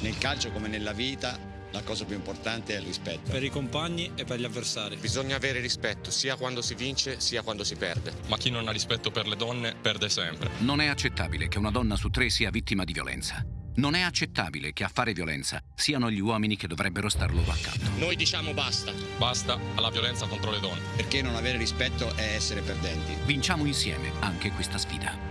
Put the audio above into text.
Nel calcio come nella vita la cosa più importante è il rispetto. Per i compagni e per gli avversari. Bisogna avere rispetto sia quando si vince sia quando si perde. Ma chi non ha rispetto per le donne perde sempre. Non è accettabile che una donna su tre sia vittima di violenza. Non è accettabile che a fare violenza siano gli uomini che dovrebbero star loro accanto. Noi diciamo basta. Basta alla violenza contro le donne. Perché non avere rispetto è essere perdenti. Vinciamo insieme anche questa sfida.